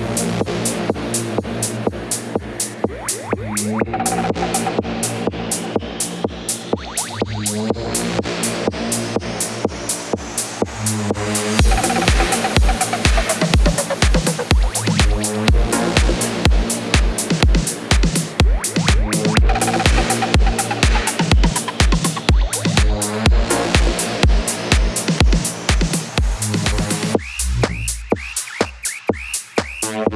Thank Move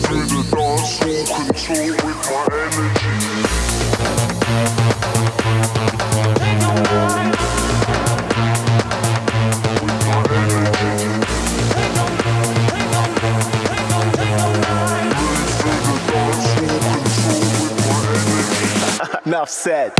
through the dance floor, control with my energy. Enough said.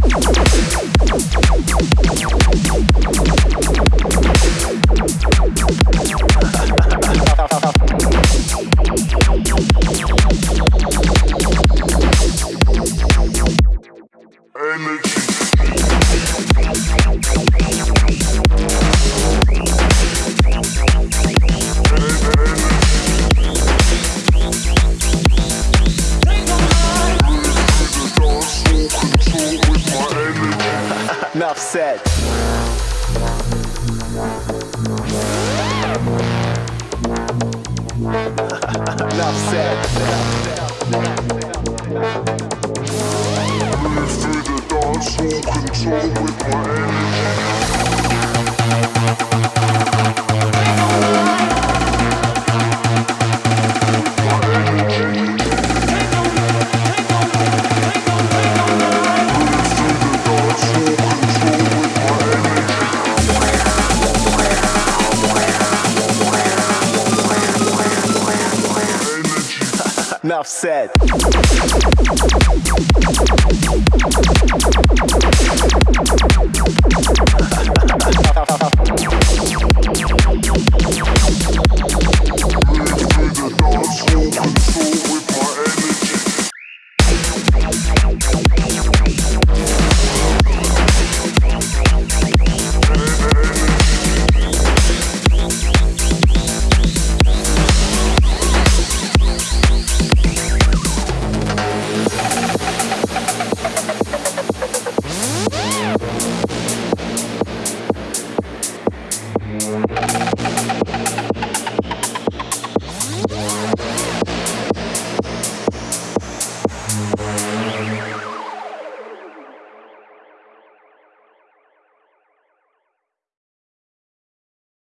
Enough said. Enough said. Enough said.